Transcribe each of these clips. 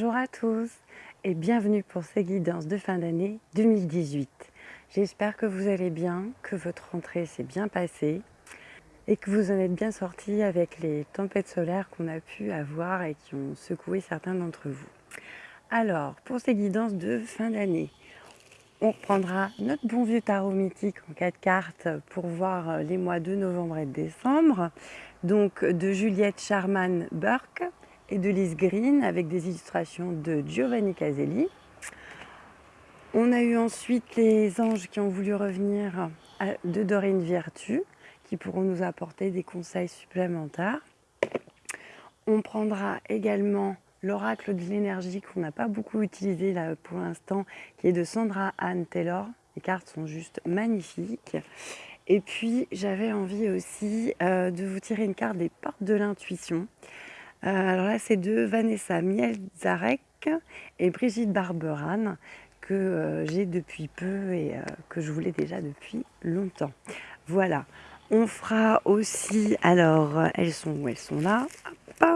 Bonjour, à tous et bienvenue pour ces guidances de fin d'année 2018. J'espère que vous allez bien, que votre rentrée s'est bien passée et que vous en êtes bien sortis avec les tempêtes solaires qu'on a pu avoir et qui ont secoué certains d'entre vous. Alors, pour ces guidances de fin d'année, on reprendra notre bon vieux tarot mythique en quatre cartes pour voir les mois de novembre et de décembre. Donc de Juliette Charman-Burke et de Lise Green avec des illustrations de Giovanni Caselli. On a eu ensuite les anges qui ont voulu revenir de Dorine Virtu qui pourront nous apporter des conseils supplémentaires. On prendra également l'oracle de l'énergie qu'on n'a pas beaucoup utilisé là pour l'instant, qui est de Sandra Anne Taylor. Les cartes sont juste magnifiques. Et puis, j'avais envie aussi euh, de vous tirer une carte des portes de l'intuition. Euh, alors là, c'est de Vanessa Mielzarek et Brigitte Barberan que euh, j'ai depuis peu et que je voulais déjà depuis longtemps. Voilà. On fera aussi, alors, elles sont où Elles sont là?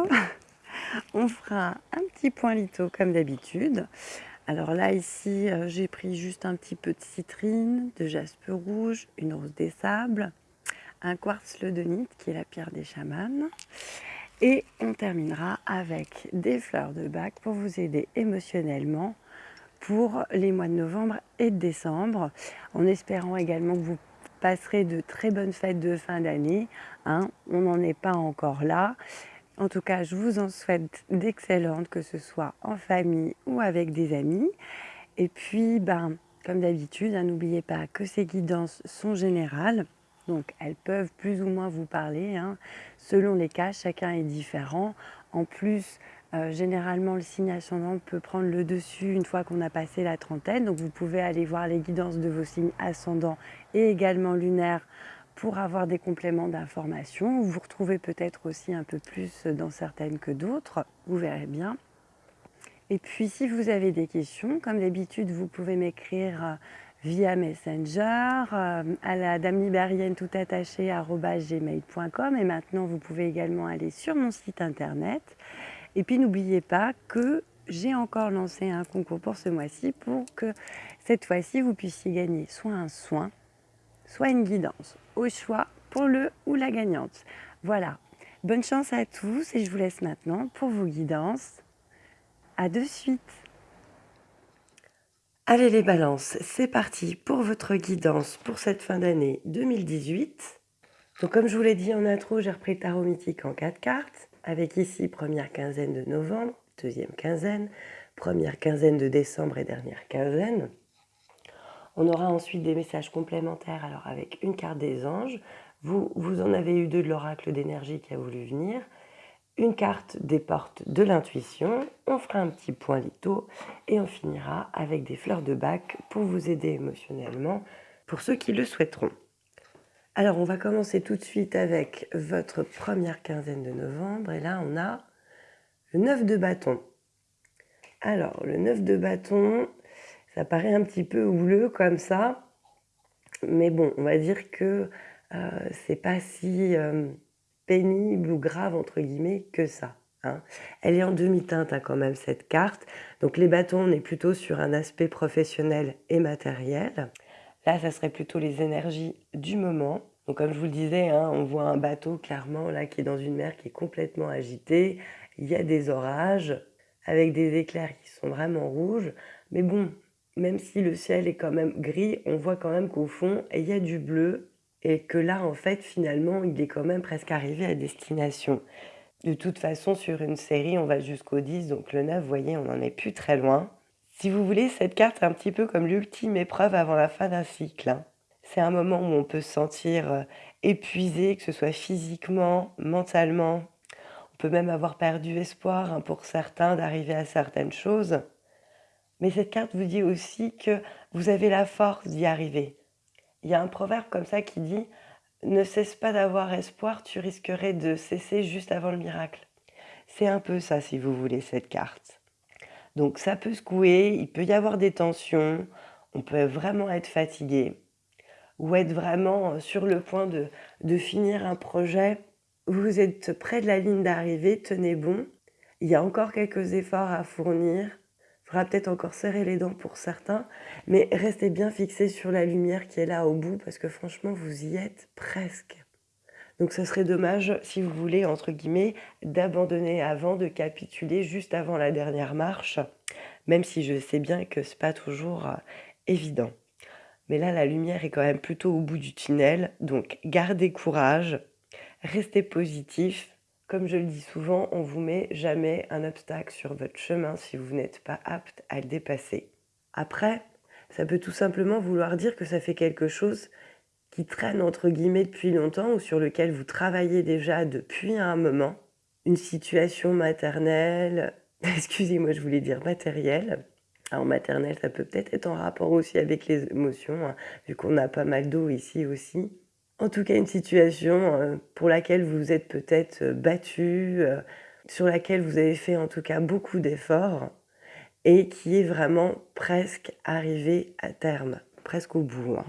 On fera un petit point litho comme d'habitude. Alors là, ici, euh, j'ai pris juste un petit peu de citrine, de jaspe rouge, une rose des sables, un quartz ledonite qui est la pierre des chamans. Et on terminera avec des fleurs de bac pour vous aider émotionnellement pour les mois de novembre et de décembre, en espérant également que vous passerez de très bonnes fêtes de fin d'année. Hein. on n'en est pas encore là. En tout cas, je vous en souhaite d'excellentes, que ce soit en famille ou avec des amis. Et puis, ben, comme d'habitude, hein, n'oubliez pas que ces guidances sont générales. Donc, elles peuvent plus ou moins vous parler. Hein. Selon les cas, chacun est différent. En plus, euh, généralement, le signe ascendant peut prendre le dessus une fois qu'on a passé la trentaine. Donc, vous pouvez aller voir les guidances de vos signes ascendants et également lunaires pour avoir des compléments d'information. Vous vous retrouvez peut-être aussi un peu plus dans certaines que d'autres, vous verrez bien. Et puis si vous avez des questions, comme d'habitude, vous pouvez m'écrire euh, via Messenger, euh, à la dame libérienne tout attaché gmail.com et maintenant vous pouvez également aller sur mon site internet. Et puis n'oubliez pas que j'ai encore lancé un concours pour ce mois-ci pour que cette fois-ci vous puissiez gagner soit un soin, soit une guidance, au choix pour le ou la gagnante. Voilà, bonne chance à tous et je vous laisse maintenant pour vos guidances. À de suite Allez les balances, c'est parti pour votre guidance pour cette fin d'année 2018. Donc comme je vous l'ai dit en intro, j'ai repris Tarot Mythique en 4 cartes, avec ici première quinzaine de novembre, deuxième quinzaine, première quinzaine de décembre et dernière quinzaine. On aura ensuite des messages complémentaires, alors avec une carte des anges. Vous, vous en avez eu deux de l'oracle d'énergie qui a voulu venir. Une carte des portes de l'intuition. On fera un petit point litho et on finira avec des fleurs de bac pour vous aider émotionnellement pour ceux qui le souhaiteront. Alors, on va commencer tout de suite avec votre première quinzaine de novembre. Et là, on a le 9 de bâton. Alors, le 9 de bâton, ça paraît un petit peu houleux comme ça, mais bon, on va dire que euh, c'est pas si euh, ou grave entre guillemets que ça. Hein. Elle est en demi-teinte hein, quand même cette carte, donc les bâtons, on est plutôt sur un aspect professionnel et matériel. Là, ça serait plutôt les énergies du moment. Donc comme je vous le disais, hein, on voit un bateau clairement là qui est dans une mer qui est complètement agitée. Il y a des orages avec des éclairs qui sont vraiment rouges. Mais bon, même si le ciel est quand même gris, on voit quand même qu'au fond, il y a du bleu et que là, en fait, finalement, il est quand même presque arrivé à destination. De toute façon, sur une série, on va jusqu'au 10, donc le 9, vous voyez, on n'en est plus très loin. Si vous voulez, cette carte est un petit peu comme l'ultime épreuve avant la fin d'un cycle. Hein. C'est un moment où on peut se sentir euh, épuisé, que ce soit physiquement, mentalement. On peut même avoir perdu espoir hein, pour certains d'arriver à certaines choses. Mais cette carte vous dit aussi que vous avez la force d'y arriver. Il y a un proverbe comme ça qui dit « Ne cesse pas d'avoir espoir, tu risquerais de cesser juste avant le miracle ». C'est un peu ça, si vous voulez, cette carte. Donc ça peut secouer, il peut y avoir des tensions, on peut vraiment être fatigué ou être vraiment sur le point de, de finir un projet. Vous êtes près de la ligne d'arrivée, tenez bon. Il y a encore quelques efforts à fournir. Faudra peut-être encore serrer les dents pour certains, mais restez bien fixés sur la lumière qui est là au bout, parce que franchement, vous y êtes presque. Donc ce serait dommage, si vous voulez, entre guillemets, d'abandonner avant, de capituler juste avant la dernière marche, même si je sais bien que ce n'est pas toujours euh, évident. Mais là, la lumière est quand même plutôt au bout du tunnel, donc gardez courage, restez positif. Comme je le dis souvent, on vous met jamais un obstacle sur votre chemin si vous n'êtes pas apte à le dépasser. Après, ça peut tout simplement vouloir dire que ça fait quelque chose qui traîne entre guillemets depuis longtemps ou sur lequel vous travaillez déjà depuis un moment. Une situation maternelle, excusez-moi, je voulais dire matérielle, en maternelle, ça peut peut-être être en rapport aussi avec les émotions, hein, vu qu'on a pas mal d'eau ici aussi. En tout cas, une situation euh, pour laquelle vous êtes peut-être euh, battu, euh, sur laquelle vous avez fait en tout cas beaucoup d'efforts, et qui est vraiment presque arrivée à terme, presque au bout. Hein.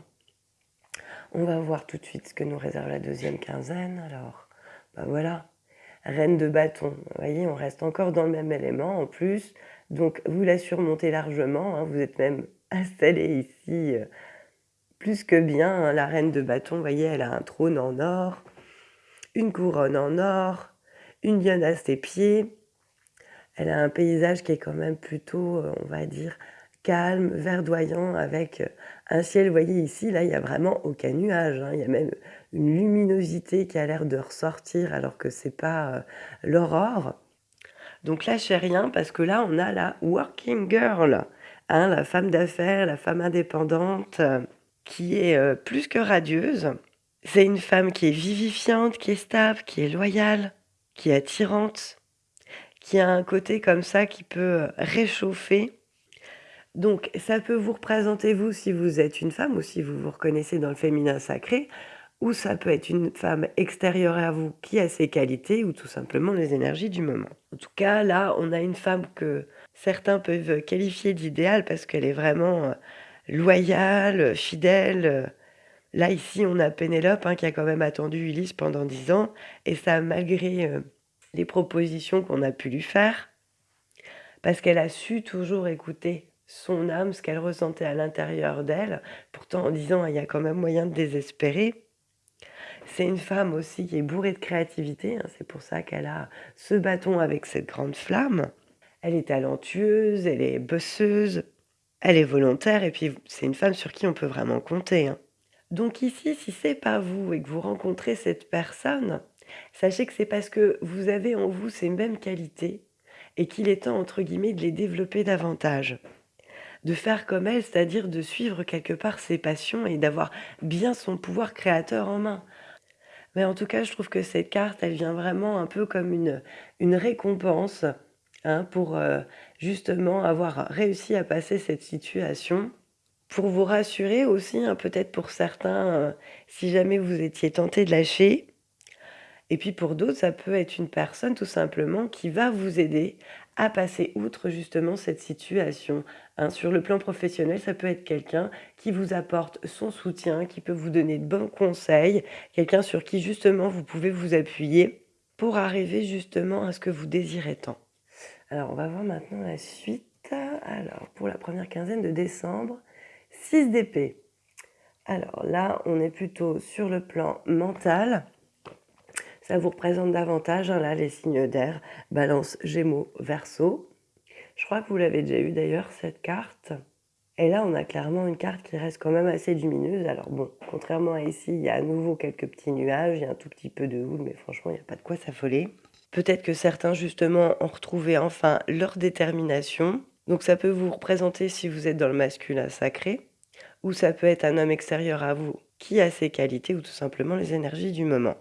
On va voir tout de suite ce que nous réserve la deuxième quinzaine. Alors, ben voilà, reine de bâton. Vous voyez, on reste encore dans le même élément en plus. Donc, vous la surmontez largement. Hein. vous êtes même installé ici plus que bien. Hein. la reine de bâton, vous voyez, elle a un trône en or, une couronne en or, une lionne à ses pieds. Elle a un paysage qui est quand même plutôt, euh, on va dire, calme, verdoyant, avec euh, un ciel, vous voyez ici, là, il n'y a vraiment aucun nuage. Hein. Il y a même une luminosité qui a l'air de ressortir alors que c'est pas euh, l'aurore. Donc lâchez rien parce que là, on a la working girl, hein, la femme d'affaires, la femme indépendante, qui est plus que radieuse. C'est une femme qui est vivifiante, qui est stable, qui est loyale, qui est attirante, qui a un côté comme ça qui peut réchauffer donc, ça peut vous représenter, vous, si vous êtes une femme ou si vous vous reconnaissez dans le féminin sacré, ou ça peut être une femme extérieure à vous qui a ses qualités, ou tout simplement les énergies du moment. En tout cas, là, on a une femme que certains peuvent qualifier d'idéale parce qu'elle est vraiment loyale, fidèle. Là, ici, on a Pénélope hein, qui a quand même attendu Ulysse pendant dix ans, et ça malgré euh, les propositions qu'on a pu lui faire, parce qu'elle a su toujours écouter son âme, ce qu'elle ressentait à l'intérieur d'elle, pourtant en disant il y a quand même moyen de désespérer. C'est une femme aussi qui est bourrée de créativité, hein, c'est pour ça qu'elle a ce bâton avec cette grande flamme. Elle est talentueuse, elle est bosseuse, elle est volontaire et puis c'est une femme sur qui on peut vraiment compter. Hein. Donc ici, si c'est pas vous et que vous rencontrez cette personne, sachez que c'est parce que vous avez en vous ces mêmes qualités et qu'il est temps, entre guillemets, de les développer davantage de faire comme elle, c'est-à-dire de suivre quelque part ses passions et d'avoir bien son pouvoir créateur en main. Mais en tout cas, je trouve que cette carte, elle vient vraiment un peu comme une, une récompense hein, pour euh, justement avoir réussi à passer cette situation. Pour vous rassurer aussi, hein, peut-être pour certains, euh, si jamais vous étiez tenté de lâcher, et puis pour d'autres, ça peut être une personne tout simplement qui va vous aider à passer outre justement cette situation. Hein. sur le plan professionnel, ça peut être quelqu'un qui vous apporte son soutien, qui peut vous donner de bons conseils, quelqu'un sur qui justement vous pouvez vous appuyer pour arriver justement à ce que vous désirez tant. Alors on va voir maintenant la suite. Alors pour la première quinzaine de décembre, 6 d'épée. Alors là, on est plutôt sur le plan mental ça vous représente davantage, hein, là, les signes d'air, balance, gémeaux, verso. Je crois que vous l'avez déjà eu d'ailleurs, cette carte. Et là, on a clairement une carte qui reste quand même assez lumineuse. Alors bon, contrairement à ici, il y a à nouveau quelques petits nuages, il y a un tout petit peu de houle, mais franchement, il n'y a pas de quoi s'affoler. Peut-être que certains, justement, ont retrouvé enfin leur détermination. Donc ça peut vous représenter si vous êtes dans le masculin sacré, ou ça peut être un homme extérieur à vous qui a ses qualités, ou tout simplement les énergies du moment.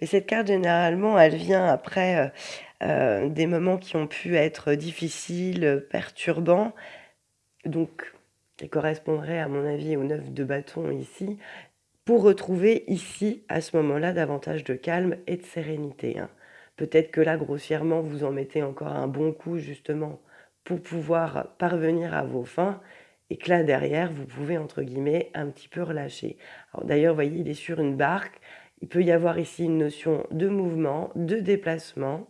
Mais cette carte, généralement, elle vient après euh, euh, des moments qui ont pu être difficiles, perturbants. Donc, elle correspondrait, à mon avis, au neuf de bâton ici, pour retrouver ici, à ce moment-là, davantage de calme et de sérénité. Hein. Peut-être que là, grossièrement, vous en mettez encore un bon coup, justement, pour pouvoir parvenir à vos fins, et que là, derrière, vous pouvez, entre guillemets, un petit peu relâcher. D'ailleurs, voyez, il est sur une barque, il peut y avoir ici une notion de mouvement, de déplacement.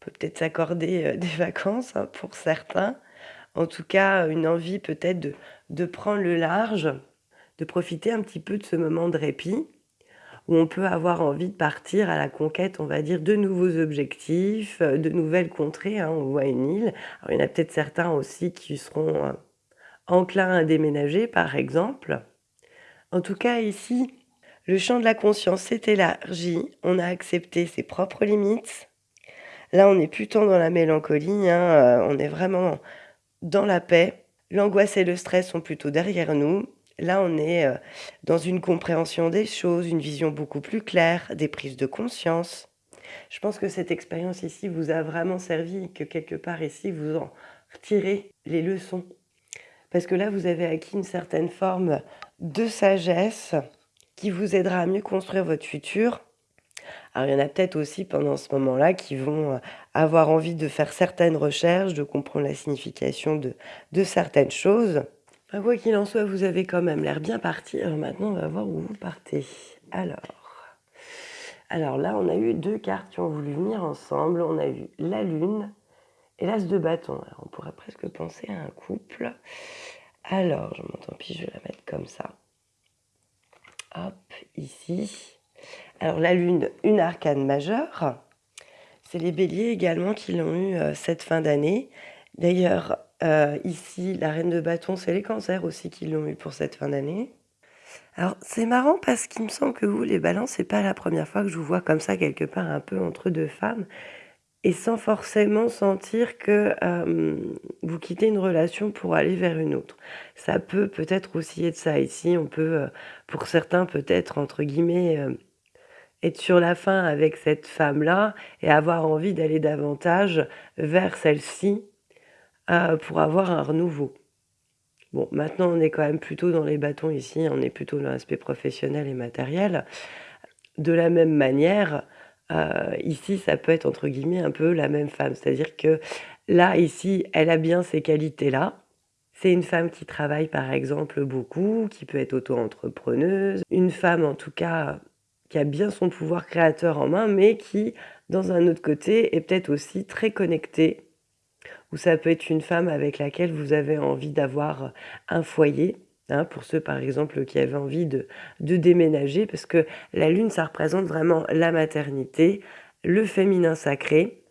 peut peut-être s'accorder des vacances hein, pour certains. En tout cas, une envie peut-être de prendre le large, de profiter un petit peu de ce moment de répit où on peut avoir envie de partir à la conquête, on va dire, de nouveaux objectifs, euh, de nouvelles contrées. Hein, on voit une île. il y en a peut-être certains aussi qui seront euh, enclins à déménager, par exemple. En tout cas, ici, le champ de la conscience s'est élargi. On a accepté ses propres limites. Là, on est plutôt dans la mélancolie. Hein, euh, on est vraiment dans la paix. L'angoisse et le stress sont plutôt derrière nous. Là, on est euh, dans une compréhension des choses, une vision beaucoup plus claire, des prises de conscience. Je pense que cette expérience ici vous a vraiment servi que quelque part ici, vous en retirez les leçons. Parce que là, vous avez acquis une certaine forme de sagesse qui vous aidera à mieux construire votre futur. Alors, il y en a peut-être aussi pendant ce moment-là qui vont euh, avoir envie de faire certaines recherches, de comprendre la signification de, de certaines choses. Quoi qu'il en soit, vous avez quand même l'air bien parti. Alors maintenant, on va voir où vous partez. Alors, alors là, on a eu deux cartes qui ont voulu venir ensemble. On a eu la lune et l'as de bâton. On pourrait presque penser à un couple. Alors, je m'entends pis, je vais la mettre comme ça. Hop, ici. Alors, la lune, une arcane majeure. C'est les béliers également qui l'ont eu euh, cette fin d'année. D'ailleurs, euh, ici, la reine de bâton, c'est les cancers aussi qui l'ont eu pour cette fin d'année. Alors, c'est marrant parce qu'il me semble que vous, les balances, c'est pas la première fois que je vous vois comme ça, quelque part, un peu entre deux femmes, et sans forcément sentir que euh, vous quittez une relation pour aller vers une autre. Ça peut peut-être aussi être ça ici. On peut, euh, pour certains, peut-être, entre guillemets, être sur la fin avec cette femme-là et avoir envie d'aller davantage vers celle-ci pour avoir un renouveau. Bon, maintenant, on est quand même plutôt dans les bâtons ici, on est plutôt dans l'aspect professionnel et matériel. De la même manière, euh, ici, ça peut être entre guillemets un peu la même femme. C'est-à-dire que là, ici, elle a bien ces qualités-là. C'est une femme qui travaille par exemple beaucoup, qui peut être auto-entrepreneuse. Une femme en tout cas qui a bien son pouvoir créateur en main, mais qui, dans un autre côté, est peut-être aussi très connectée ou ça peut être une femme avec laquelle vous avez envie d'avoir un foyer. Hein, pour ceux par exemple qui avaient envie de, de déménager, parce que la lune, ça représente vraiment la maternité, le féminin sacré,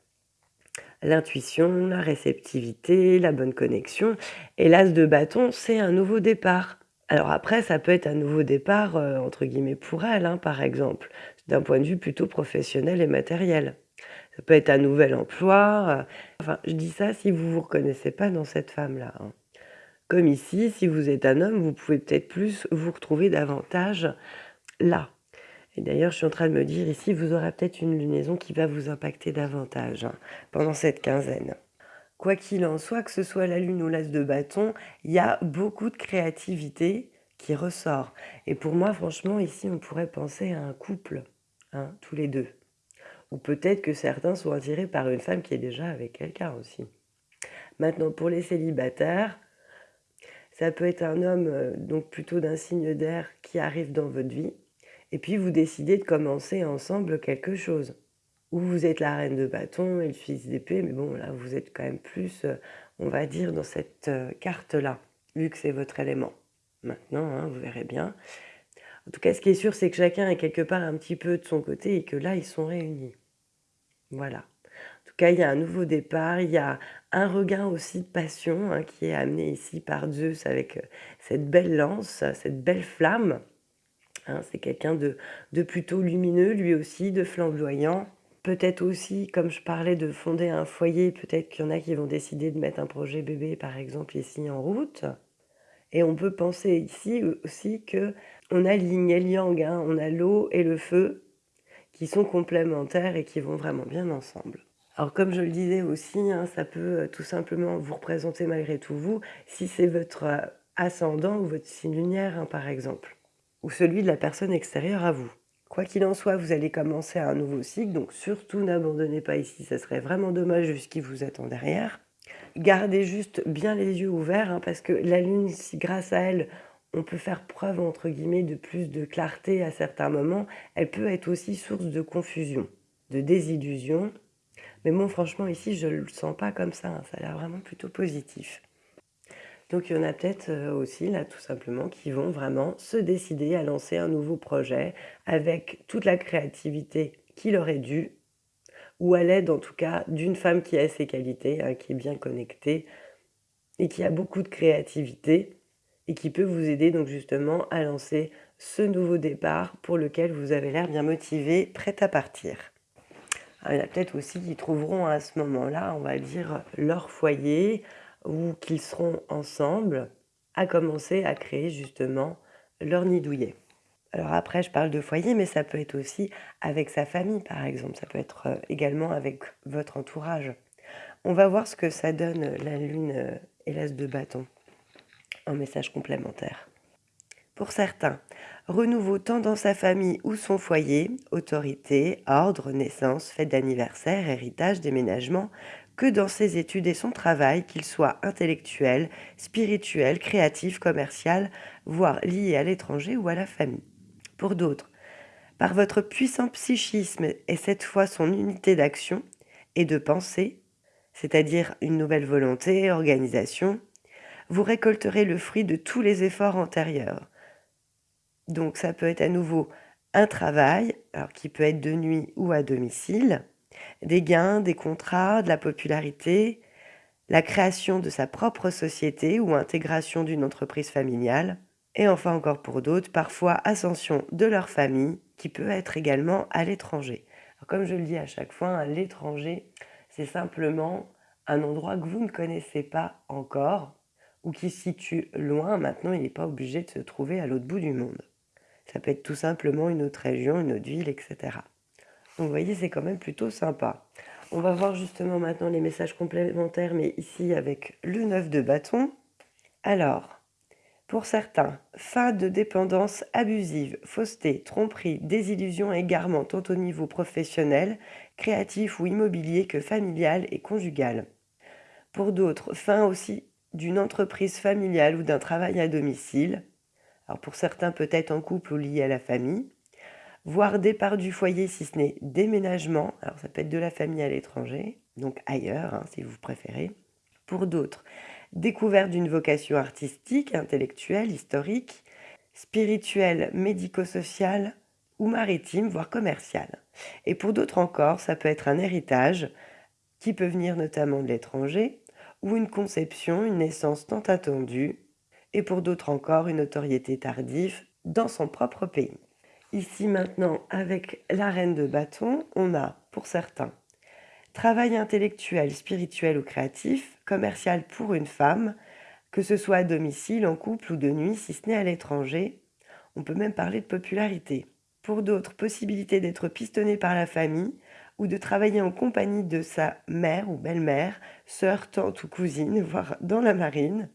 l'intuition, la réceptivité, la bonne connexion. Et l'as de bâton, c'est un nouveau départ. Alors après, ça peut être un nouveau départ, euh, entre guillemets, pour elle, hein, par exemple, d'un point de vue plutôt professionnel et matériel. Peut être un nouvel emploi. Euh, enfin, je dis ça si vous ne vous reconnaissez pas dans cette femme-là. Hein. Comme ici, si vous êtes un homme, vous pouvez peut-être plus vous retrouver davantage là. Et d'ailleurs, je suis en train de me dire ici, vous aurez peut-être une lunaison qui va vous impacter davantage hein, pendant cette quinzaine. Quoi qu'il en soit, que ce soit la lune ou l'as de bâton, il y a beaucoup de créativité qui ressort. Et pour moi, franchement, ici, on pourrait penser à un couple, hein, tous les deux. Ou peut-être que certains sont attirés par une femme qui est déjà avec quelqu'un aussi. Maintenant, pour les célibataires, ça peut être un homme euh, donc plutôt d'un signe d'air qui arrive dans votre vie, et puis vous décidez de commencer ensemble quelque chose. Ou vous êtes la reine de bâton et le fils d'épée, mais bon, là, vous êtes quand même plus, euh, on va dire, dans cette euh, carte-là, vu que c'est votre élément. Maintenant, hein, vous verrez bien. En tout cas, ce qui est sûr, c'est que chacun est quelque part un petit peu de son côté et que là, ils sont réunis. Voilà. En tout cas, il y a un nouveau départ, il y a un regain aussi de passion hein, qui est amené ici par Zeus avec euh, cette belle lance, cette belle flamme. Hein. c'est quelqu'un de, de plutôt lumineux, lui aussi, de flamboyant. Peut-être aussi, comme je parlais de fonder un foyer, peut-être qu'il y en a qui vont décider de mettre un projet bébé, par exemple, ici en route. Et on peut penser ici aussi que on a l'yin et yang, hein. on a l'eau et le feu, qui sont complémentaires et qui vont vraiment bien ensemble. Alors comme je le disais aussi, hein, ça peut euh, tout simplement vous représenter malgré tout vous, si c'est votre euh, ascendant ou votre signe lunaire hein, par exemple, ou celui de la personne extérieure à vous. Quoi qu'il en soit, vous allez commencer un nouveau cycle, donc surtout n'abandonnez pas ici, ça serait vraiment dommage vu ce qui vous attend derrière. Gardez juste bien les yeux ouverts, hein, parce que la lune, si grâce à elle, on peut faire preuve, entre guillemets, de plus de clarté à certains moments, elle peut être aussi source de confusion, de désillusion, Mais bon, franchement, ici, je ne le sens pas comme ça. Hein. Ça a l'air vraiment plutôt positif. Donc il y en a peut-être euh, aussi, là, tout simplement, qui vont vraiment se décider à lancer un nouveau projet avec toute la créativité qu'il aurait dû, ou à l'aide en tout cas d'une femme qui a ses qualités, hein, qui est bien connectée et qui a beaucoup de créativité et qui peut vous aider donc justement à lancer ce nouveau départ pour lequel vous avez l'air bien motivé, prêt à partir. il y a peut-être aussi qui trouveront à ce moment-là, on va dire, leur foyer, ou qu'ils seront ensemble à commencer à créer justement leur nid douillet. Alors après, je parle de foyer, mais ça peut être aussi avec sa famille, par exemple. Ça peut être euh, également avec votre entourage. On va voir ce que ça donne la lune euh, et l'as de bâton en message complémentaire. Pour certains, renouveau tant dans sa famille ou son foyer, autorité, ordre, naissance, fête d'anniversaire, héritage, déménagement, que dans ses études et son travail, qu'il soit intellectuel, spirituel, créatif, commercial, voire lié à l'étranger ou à la famille. Pour d'autres, par votre puissant psychisme et cette fois son unité d'action et de pensée, c'est-à-dire une nouvelle volonté, organisation, vous récolterez le fruit de tous les efforts antérieurs. Donc ça peut être à nouveau un travail, alors qui peut être de nuit ou à domicile, des gains, des contrats, de la popularité, la création de sa propre société ou intégration d'une entreprise familiale, et enfin encore pour d'autres, parfois ascension de leur famille, qui peut être également à l'étranger. Comme je le dis à chaque fois, à l'étranger, c'est simplement un endroit que vous ne connaissez pas encore ou qui se situe loin. Maintenant, il n'est pas obligé de se trouver à l'autre bout du monde. Ça peut être tout simplement une autre région, une autre ville, etc. Donc vous voyez, c'est quand même plutôt sympa. On va voir justement maintenant les messages complémentaires, mais ici avec le 9 de bâton. Alors, pour certains, fin de dépendance abusive, fausseté, tromperie, désillusion, égarement tant au niveau professionnel, créatif ou immobilier que familial et conjugal. Pour d'autres, fin aussi d'une entreprise familiale ou d'un travail à domicile. Alors pour certains peut-être en couple ou lié à la famille voire départ du foyer si ce n'est déménagement. Alors ça peut être de la famille à l'étranger, donc ailleurs hein, si vous préférez. Pour d'autres, découverte d'une vocation artistique, intellectuelle, historique, spirituelle, médico-sociale ou maritime, voire commerciale. Et pour d'autres encore, ça peut être un héritage qui peut venir notamment de l'étranger, ou une conception, une naissance tant attendue, et pour d'autres encore une notoriété tardive dans son propre pays. Ici maintenant, avec la reine de bâton, on a, pour certains, travail intellectuel, spirituel ou créatif, commercial pour une femme, que ce soit à domicile, en couple ou de nuit, si ce n'est à l'étranger. On peut même parler de popularité. Pour d'autres, possibilité d'être pistonné par la famille ou de travailler en compagnie de sa mère ou belle-mère, sœur, tante ou cousine, voire dans la marine.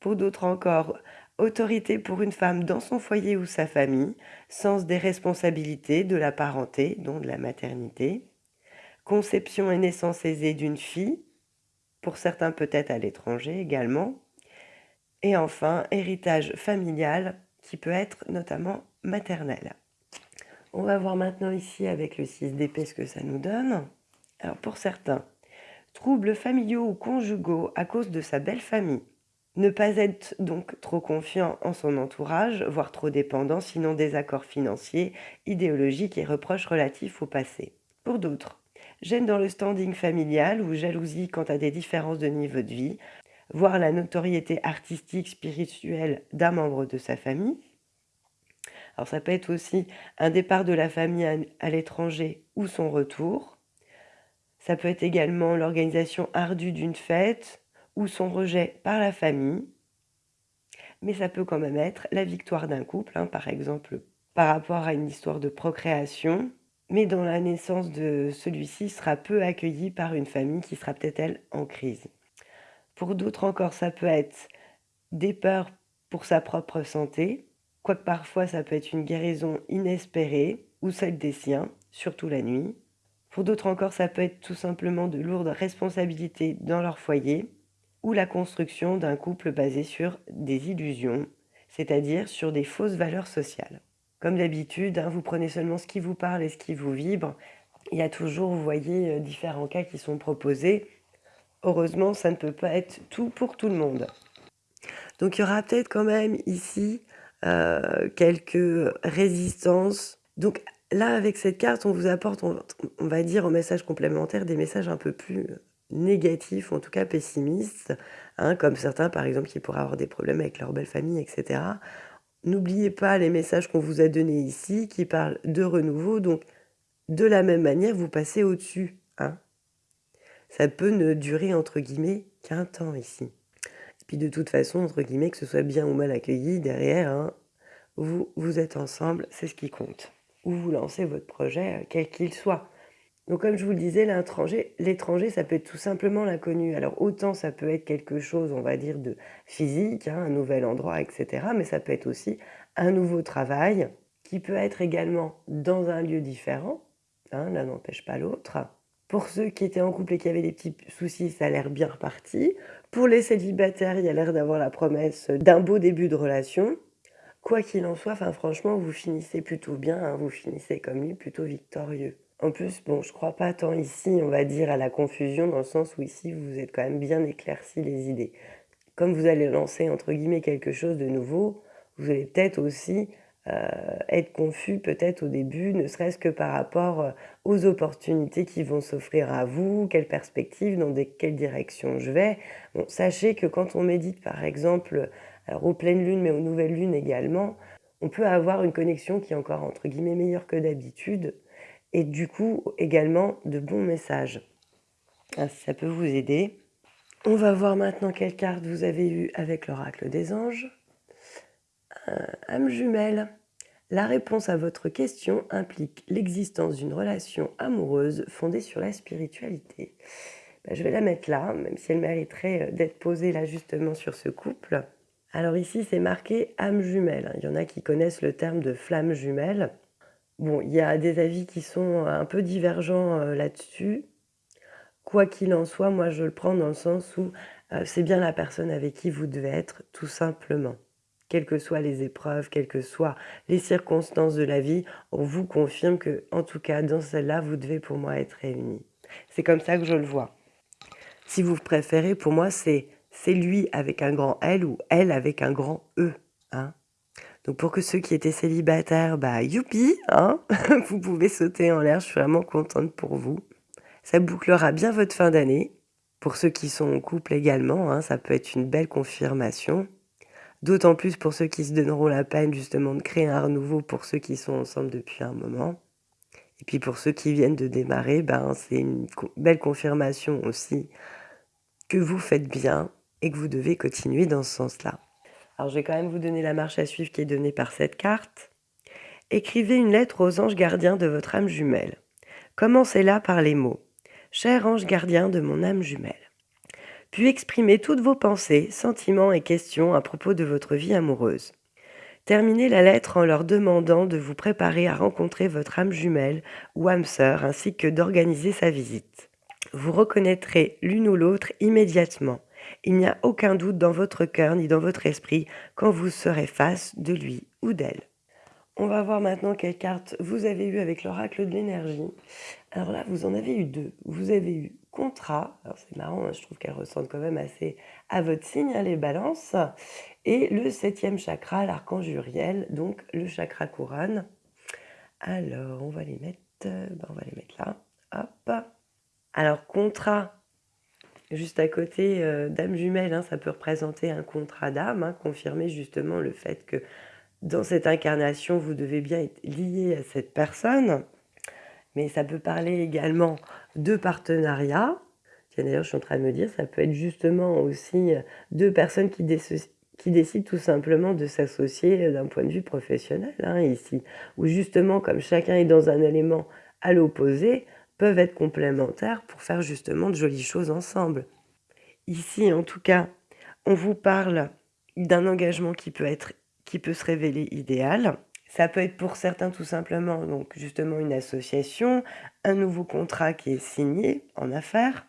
Pour d'autres encore, autorité pour une femme dans son foyer ou sa famille, sens des responsabilités, de la parenté, dont de la maternité, conception et naissance aisée d'une fille, pour certains peut-être à l'étranger également, et enfin héritage familial qui peut être notamment maternel. On va voir maintenant ici avec le 6 d'épée ce que ça nous donne. Alors pour certains, troubles familiaux ou conjugaux à cause de sa belle famille, ne pas être donc trop confiant en son entourage, voire trop dépendant, sinon désaccords financiers, idéologiques et reproches relatifs au passé. Pour d'autres, gêne dans le standing familial ou jalousie quant à des différences de niveau de vie, voire la notoriété artistique, spirituelle d'un membre de sa famille. Alors ça peut être aussi un départ de la famille à l'étranger ou son retour. Ça peut être également l'organisation ardue d'une fête, ou son rejet par la famille, mais ça peut quand même être la victoire d'un couple, hein, par exemple par rapport à une histoire de procréation, mais dont la naissance de celui-ci sera peu accueillie par une famille qui sera peut-être elle en crise. Pour d'autres encore, ça peut être des peurs pour sa propre santé, quoique parfois ça peut être une guérison inespérée ou celle des siens, surtout la nuit. Pour d'autres encore, ça peut être tout simplement de lourdes responsabilités dans leur foyer, ou la construction d'un couple basé sur des illusions, c'est-à-dire sur des fausses valeurs sociales. Comme d'habitude, hein, vous prenez seulement ce qui vous parle et ce qui vous vibre. il y a toujours, vous voyez, différents cas qui sont proposés. Heureusement, ça ne peut pas être tout pour tout le monde. Donc il y aura peut-être quand même ici quelques résistances. Donc là, avec cette carte, on vous apporte, on, va dire, en message complémentaire, des messages un peu plus négatifs, en tout cas pessimistes, hein, comme certains, par exemple, qui pourraient avoir des problèmes avec leur belle famille, etc. N'oubliez pas les messages qu'on vous a donnés ici, qui parlent de renouveau. Donc, de la même manière, vous passez au-dessus. Hein. Ça peut ne durer, entre guillemets, qu'un temps ici. De toute façon, entre guillemets, que ce soit bien ou mal accueilli, derrière, hein, vous, vous êtes ensemble, c'est ce qui compte. Ou vous lancez votre projet, euh, quel qu'il soit. Donc comme je vous le disais, l'étranger, ça peut être tout simplement l'inconnu. Alors autant ça peut être quelque chose, on va dire, de physique, hein, un nouvel endroit, etc. Mais ça peut être aussi un nouveau travail qui peut être également dans un lieu différent. Hein, l'un n'empêche pas l'autre. Pour ceux qui étaient en couple et qui avaient des petits soucis, ça a l'air bien reparti. Pour les célibataires, il y a l'air d'avoir la promesse d'un beau début de relation. Quoi qu'il en soit, franchement, vous finissez plutôt bien, hein, vous finissez comme lui, plutôt victorieux. En plus, bon, je crois pas tant ici, on va dire, à la confusion, dans le sens où ici, vous êtes quand même bien éclairci les idées. Comme vous allez lancer, entre guillemets, quelque chose de nouveau, vous allez peut-être aussi être confus, peut-être au début, ne serait-ce que par rapport euh, aux opportunités qui vont s'offrir à vous, quelles perspectives, dans quelle direction je vais. Sachez que quand on médite, par exemple, alors aux pleines lunes, mais aux nouvelles lunes également, on peut avoir une connexion qui est encore, entre guillemets, meilleure que d'habitude, et du coup également de bons messages. Ah, ça peut vous aider. On va voir maintenant quelle carte vous avez eu avec l'oracle des anges. Euh, âme jumelle. La réponse à votre question implique l'existence d'une relation amoureuse fondée sur la spiritualité. Ben, je vais la mettre là, même si elle mériterait euh, d'être posée là justement sur ce couple. Alors ici, c'est marqué âme jumelle. Il y en a qui connaissent le terme de flamme jumelle. Bon, il y a des avis qui sont un peu divergents euh, là-dessus. Quoi qu'il en soit, moi je le prends dans le sens où euh, c'est bien la personne avec qui vous devez être, tout simplement. Quelles que soient les épreuves, quelles que soient les circonstances de la vie, on vous confirme que, en tout cas, dans celle-là, vous devez pour moi être réunis. C'est comme ça que je le vois. Si vous préférez, pour moi, c'est lui avec un grand L ou elle avec un grand E. Hein donc pour que ceux qui étaient célibataires, bah youpi, hein vous pouvez sauter en l'air, je suis vraiment contente pour vous. Ça bouclera bien votre fin d'année. Pour ceux qui sont en couple également, hein, ça peut être une belle confirmation. D'autant plus pour ceux qui se donneront la peine justement de créer un renouveau pour ceux qui sont ensemble depuis un moment. Et puis pour ceux qui viennent de démarrer, ben, c'est une belle confirmation aussi que vous faites bien et que vous devez continuer dans ce sens-là. Alors je vais quand même vous donner la marche à suivre qui est donnée par cette carte. Écrivez une lettre aux anges gardiens de votre âme jumelle. Commencez-la par les mots « Cher ange gardien de mon âme jumelle ». Puis exprimez toutes vos pensées, sentiments et questions à propos de votre vie amoureuse. Terminez la lettre en leur demandant de vous préparer à rencontrer votre âme jumelle ou âme sœur ainsi que d'organiser sa visite. Vous reconnaîtrez l'une ou l'autre immédiatement il n'y a aucun doute dans votre cœur ni dans votre esprit quand vous serez face de lui ou d'elle. On va voir maintenant quelle carte vous avez eu avec l'oracle de l'énergie. Alors là, vous en avez eu deux. Vous avez eu contrat, alors c'est marrant, hein, je trouve qu'elle ressemble quand même assez à votre signe, hein, les balances, et le septième chakra, l'archange Uriel, donc le chakra couronne. Alors, on va les mettre, ben, on va les mettre là, hop. Alors, contrat, Juste à côté, euh, Dame jumelle, hein, ça peut représenter un contrat d'âme, hein, confirmer justement le fait que dans cette incarnation, vous devez bien être lié à cette personne. Mais ça peut parler également de partenariat. Tiens, d'ailleurs, je suis en train de me dire, ça peut être justement aussi euh, deux personnes qui, décident tout simplement de s'associer d'un point de vue professionnel, hein, ici. Ou justement, comme chacun est dans un élément à l'opposé, peuvent être complémentaires pour faire justement de jolies choses ensemble. Ici, en tout cas, on vous parle d'un engagement qui peut, être, qui peut se révéler idéal. Ça peut être pour certains tout simplement donc justement une association, un nouveau contrat qui est signé en affaires.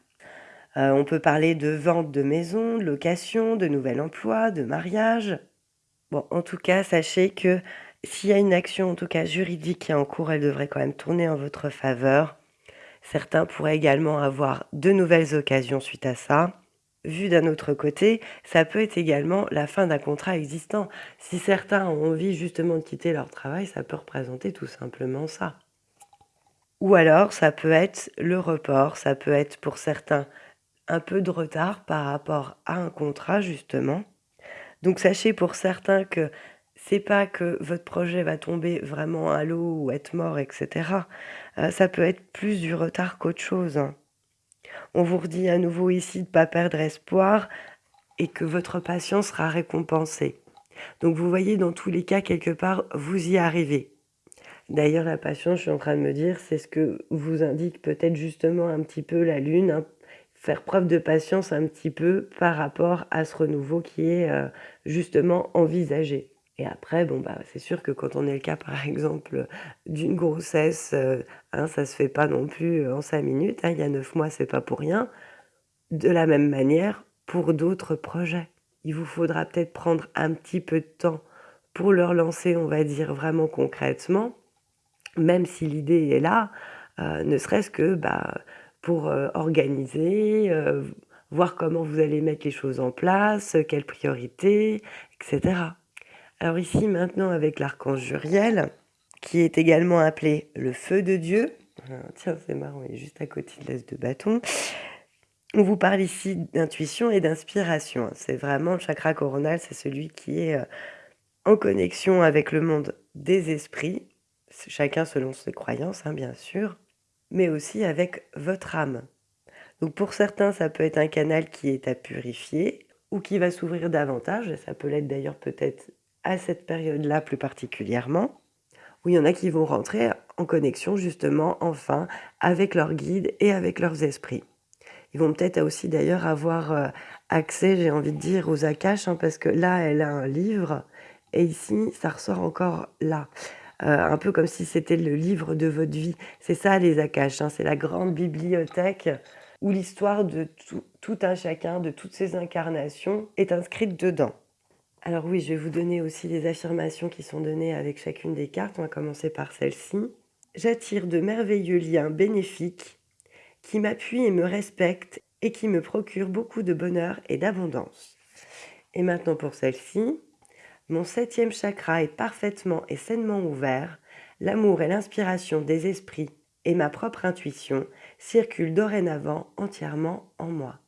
Euh, on peut parler de vente de maison, de location, de nouvel emploi, de mariage. Bon, en tout cas, sachez que s'il y a une action, en tout cas juridique qui est en cours, elle devrait quand même tourner en votre faveur. Certains pourraient également avoir de nouvelles occasions suite à ça. Vu d'un autre côté, ça peut être également la fin d'un contrat existant. Si certains ont envie justement de quitter leur travail, ça peut représenter tout simplement ça. Ou alors, ça peut être le report, ça peut être pour certains un peu de retard par rapport à un contrat justement. Donc sachez pour certains que c'est pas que votre projet va tomber vraiment à l'eau ou être mort, etc. Euh, ça peut être plus du retard qu'autre chose. hein. On vous redit à nouveau ici de ne pas perdre espoir et que votre patience sera récompensée. Donc vous voyez, dans tous les cas, quelque part, vous y arrivez. D'ailleurs, la patience, je suis en train de me dire, c'est ce que vous indique peut-être justement un petit peu la Lune, hein. faire preuve de patience un petit peu par rapport à ce renouveau qui est euh, justement envisagé. Et après, bon, bah, c'est sûr que quand on est le cas, par exemple, d'une grossesse, euh, hein, ça se fait pas non plus en cinq minutes. hein, il y a neuf mois, c'est pas pour rien. De la même manière, pour d'autres projets, il vous faudra peut-être prendre un petit peu de temps pour leur lancer, on va dire vraiment concrètement, même si l'idée est là, euh, ne serait-ce que bah, pour euh, organiser, euh, voir comment vous allez mettre les choses en place, quelles priorités, etc. Alors ici, maintenant, avec l'archange Juriel, qui est également appelé le feu de Dieu. Ah, tiens, c'est marrant, il est juste à côté de l'as de bâton. On vous parle ici d'intuition et d'inspiration. C'est vraiment le chakra coronal, c'est celui qui est euh, en connexion avec le monde des esprits, chacun selon ses croyances, hein, bien sûr, mais aussi avec votre âme. Donc pour certains, ça peut être un canal qui est à purifier ou qui va s'ouvrir davantage, ça peut l'être d'ailleurs peut-être à cette période-là plus particulièrement, où il y en a qui vont rentrer en connexion justement enfin avec leurs guides et avec leurs esprits. Ils vont peut-être aussi d'ailleurs avoir euh, accès, j'ai envie de dire, aux Akash, hein, parce que là, elle a un livre, et ici, ça ressort encore là. Euh, un peu comme si c'était le livre de votre vie. C'est ça les Akash, hein, c'est la grande bibliothèque où l'histoire de tout, un chacun, de toutes ces incarnations, est inscrite dedans. Alors oui, je vais vous donner aussi les affirmations qui sont données avec chacune des cartes. On va commencer par celle-ci. J'attire de merveilleux liens bénéfiques qui m'appuient et me respectent et qui me procurent beaucoup de bonheur et d'abondance. Et maintenant pour celle-ci. Mon septième chakra est parfaitement et sainement ouvert. L'amour et l'inspiration des esprits et ma propre intuition circulent dorénavant entièrement en moi.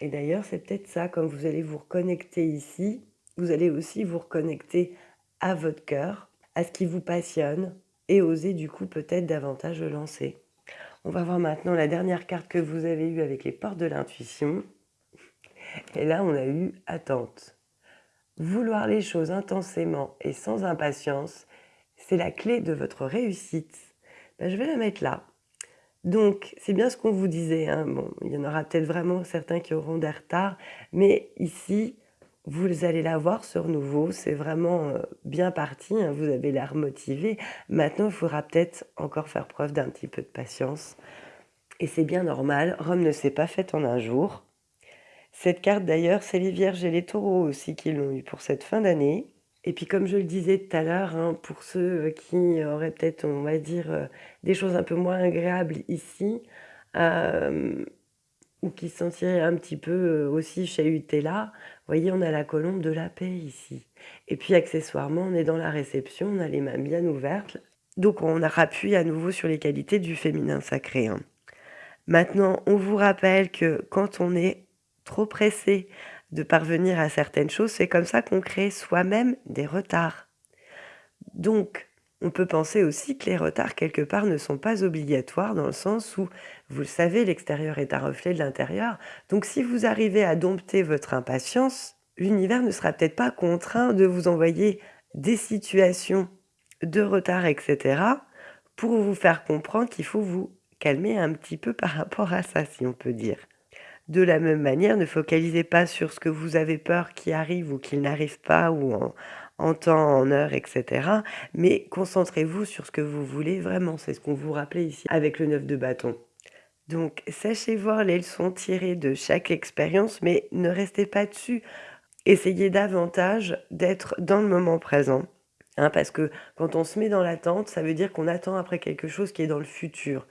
Et d'ailleurs, c'est peut-être ça, comme vous allez vous reconnecter ici, vous allez aussi vous reconnecter à votre cœur, à ce qui vous passionne, et oser du coup peut-être davantage le lancer. On va voir maintenant la dernière carte que vous avez eue avec les portes de l'intuition. Et là, on a eu attente. Vouloir les choses intensément et sans impatience, c'est la clé de votre réussite. Ben, je vais la mettre là. Donc, c'est bien ce qu'on vous disait. hein. Bon, il y en aura peut-être vraiment certains qui auront des retards, mais ici, vous allez la voir ce renouveau. C'est vraiment euh, bien parti. hein. Vous avez l'air motivé. Maintenant, il faudra peut-être encore faire preuve d'un petit peu de patience. Et c'est bien normal. Rome ne s'est pas faite en un jour. Cette carte, d'ailleurs, c'est les Vierges et les Taureaux aussi qui l'ont eu pour cette fin d'année. Et puis, comme je le disais tout à l'heure, hein, pour ceux euh, qui auraient peut-être, on va dire, euh, des choses un peu moins agréables ici, ou qui se sentiraient un petit peu aussi chahutés là, voyez, on a la colombe de la paix ici. Et puis, accessoirement, on est dans la réception, on a les mains bien ouvertes. Donc, on appuie à nouveau sur les qualités du féminin sacré. Maintenant, on vous rappelle que quand on est trop pressé de parvenir à certaines choses, c'est comme ça qu'on crée soi-même des retards. Donc, on peut penser aussi que les retards, quelque part, ne sont pas obligatoires dans le sens où, vous le savez, l'extérieur est un reflet de l'intérieur. Donc, si vous arrivez à dompter votre impatience, l'univers ne sera peut-être pas contraint de vous envoyer des situations de retard, etc., pour vous faire comprendre qu'il faut vous calmer un petit peu par rapport à ça, si on peut dire. De la même manière, ne focalisez pas sur ce que vous avez peur qui arrive ou qu'il n'arrive pas ou en, en temps, en heure, etc. Mais concentrez-vous sur ce que vous voulez vraiment. C'est ce qu'on vous rappelait ici avec le 9 de bâton. Donc, sachez voir les leçons tirées de chaque expérience, mais ne restez pas dessus. Essayez davantage d'être dans le moment présent. hein, parce que quand on se met dans l'attente, ça veut dire qu'on attend après quelque chose qui est dans le futur.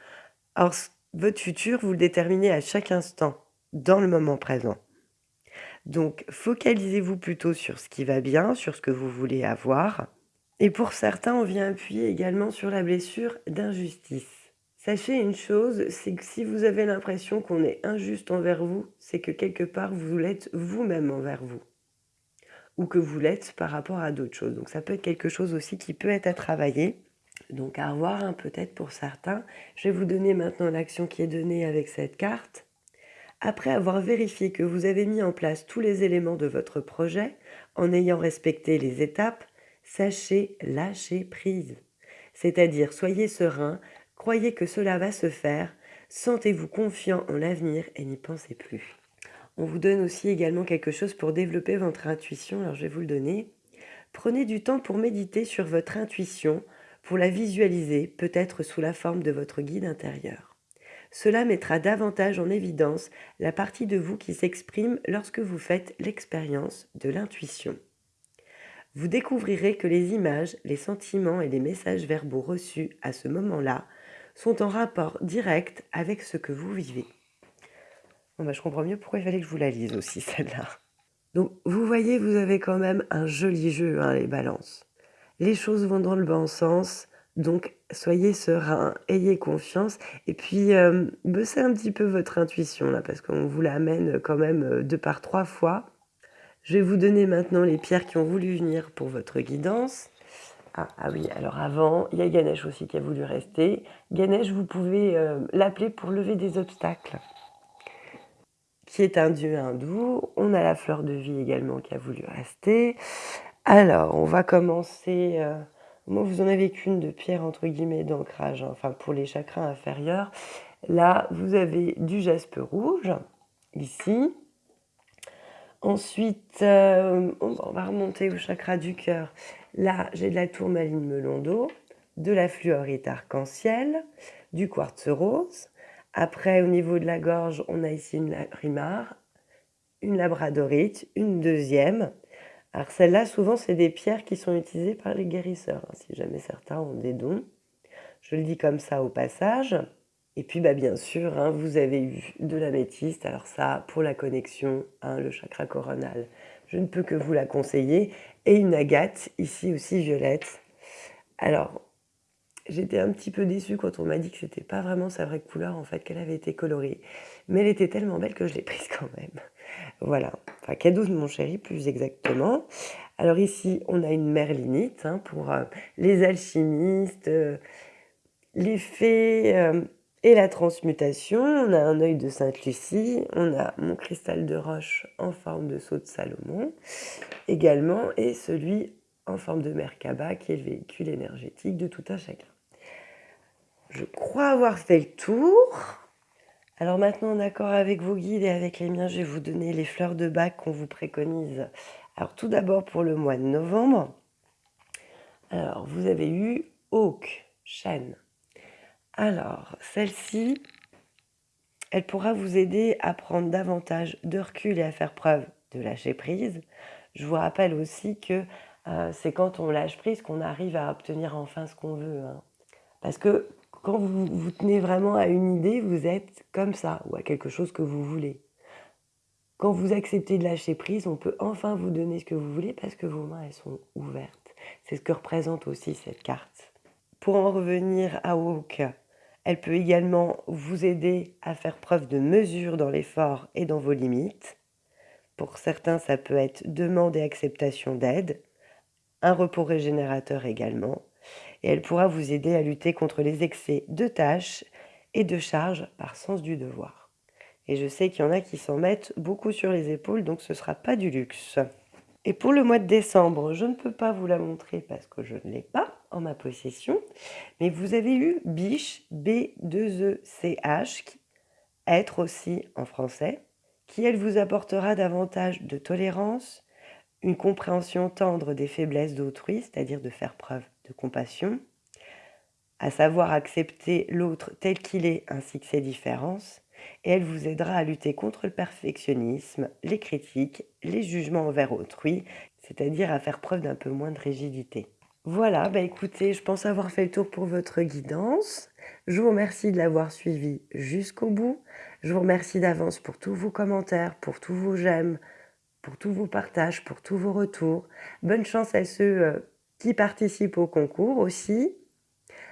Or, votre futur, vous le déterminez à chaque instant, dans le moment présent. Donc, focalisez-vous plutôt sur ce qui va bien, sur ce que vous voulez avoir. Et pour certains, on vient appuyer également sur la blessure d'injustice. Sachez une chose, c'est que si vous avez l'impression qu'on est injuste envers vous, c'est que quelque part vous l'êtes vous-même envers vous. Ou que vous l'êtes par rapport à d'autres choses. Donc ça peut être quelque chose aussi qui peut être à travailler. Donc à revoir hein, peut-être pour certains. Je vais vous donner maintenant l'action qui est donnée avec cette carte. Après avoir vérifié que vous avez mis en place tous les éléments de votre projet, en ayant respecté les étapes, sachez lâcher prise. C'est-à-dire soyez serein, Croyez que cela va se faire, sentez-vous confiant en l'avenir et n'y pensez plus. On vous donne aussi également quelque chose pour développer votre intuition, alors je vais vous le donner. Prenez du temps pour méditer sur votre intuition, pour la visualiser, peut-être sous la forme de votre guide intérieur. Cela mettra davantage en évidence la partie de vous qui s'exprime lorsque vous faites l'expérience de l'intuition. Vous découvrirez que les images, les sentiments et les messages verbaux reçus à ce moment-là sont en rapport direct avec ce que vous vivez. Bon bah, je comprends mieux pourquoi il fallait que je vous la lise aussi, celle-là. Donc, vous voyez, vous avez quand même un joli jeu, hein, les balances. Les choses vont dans le bon sens, donc soyez serein, ayez confiance, et puis euh, bossez un petit peu votre intuition, là, parce qu'on vous l'amène quand même euh, deux par trois fois. Je vais vous donner maintenant les pierres qui ont voulu venir pour votre guidance. Ah, ah, oui, alors avant, il y a Ganesh aussi qui a voulu rester. Ganesh, vous pouvez euh, l'appeler pour lever des obstacles, qui est un dieu hindou. On a la fleur de vie également qui a voulu rester. Alors, on va commencer... Euh, moi, vous en avez qu'une de pierre, entre guillemets, d'ancrage, hein, enfin pour les chakras inférieurs. Là, vous avez du jaspe rouge, ici. Ensuite, euh, on va remonter au chakra du cœur. Là, j'ai de la tourmaline melon d'eau, de la fluorite arc-en-ciel, du quartz rose. Après, au niveau de la gorge, on a ici une rimar, une labradorite, une deuxième. Alors celles-là, souvent, c'est des pierres qui sont utilisées par les guérisseurs, hein, si jamais certains ont des dons. Je le dis comme ça au passage. Et puis, bah, bien sûr, hein, vous avez eu de l'améthyste. Alors ça, pour la connexion, hein, le chakra coronal, je ne peux que vous la conseiller. Et une agate, ici aussi violette. Alors, j'étais un petit peu déçue quand on m'a dit que c'était pas vraiment sa vraie couleur, en fait, qu'elle avait été colorée. Mais elle était tellement belle que je l'ai prise quand même. Voilà, enfin cadeau de mon chéri plus exactement. Alors ici, on a une merlinite hein, pour euh, les alchimistes, euh, les fées, euh, et la transmutation, on a un œil de Sainte-Lucie, on a mon cristal de roche en forme de sceau de Salomon également, et celui en forme de Merkaba qui est le véhicule énergétique de tout un chacun. Je crois avoir fait le tour. Alors maintenant, en accord avec vos guides et avec les miens, je vais vous donner les fleurs de bac qu'on vous préconise. Alors tout d'abord pour le mois de novembre. Alors vous avez eu Oak, Chêne, alors, celle-ci, elle pourra vous aider à prendre davantage de recul et à faire preuve de lâcher prise. Je vous rappelle aussi que euh, c'est quand on lâche prise qu'on arrive à obtenir enfin ce qu'on veut. Hein. Parce que quand vous vous tenez vraiment à une idée, vous êtes comme ça, ou à quelque chose que vous voulez. Quand vous acceptez de lâcher prise, on peut enfin vous donner ce que vous voulez parce que vos mains, elles sont ouvertes. C'est ce que représente aussi cette carte. Pour en revenir à Woke, elle peut également vous aider à faire preuve de mesure dans l'effort et dans vos limites. Pour certains, ça peut être demande et acceptation d'aide, un repos régénérateur également, et elle pourra vous aider à lutter contre les excès de tâches et de charges par sens du devoir. Et je sais qu'il y en a qui s'en mettent beaucoup sur les épaules, donc ce ne sera pas du luxe. Et pour le mois de décembre, je ne peux pas vous la montrer parce que je ne l'ai pas en ma possession, mais vous avez eu biche, B2ECH, être aussi en français, qui elle vous apportera davantage de tolérance, une compréhension tendre des faiblesses d'autrui, c'est-à-dire de faire preuve compassion, à savoir accepter l'autre tel qu'il est ainsi que ses différences, et elle vous aidera à lutter contre le perfectionnisme, les critiques, les jugements envers autrui, c'est-à-dire à faire preuve d'un peu moins de rigidité. Voilà, bah écoutez, je pense avoir fait le tour pour votre guidance. Je vous remercie de l'avoir suivi jusqu'au bout. Je vous remercie d'avance pour tous vos commentaires, pour tous vos j'aime, pour tous vos partages, pour tous vos retours. Bonne chance à ceux euh, qui participent au concours aussi.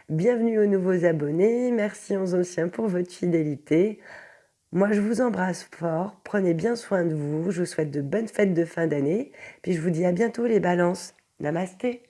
Bienvenue aux nouveaux abonnés. Merci aux anciens pour votre fidélité. Moi, je vous embrasse fort. Prenez bien soin de vous. Je vous souhaite de bonnes fêtes de fin d'année. Puis je vous dis à bientôt les balances. Namasté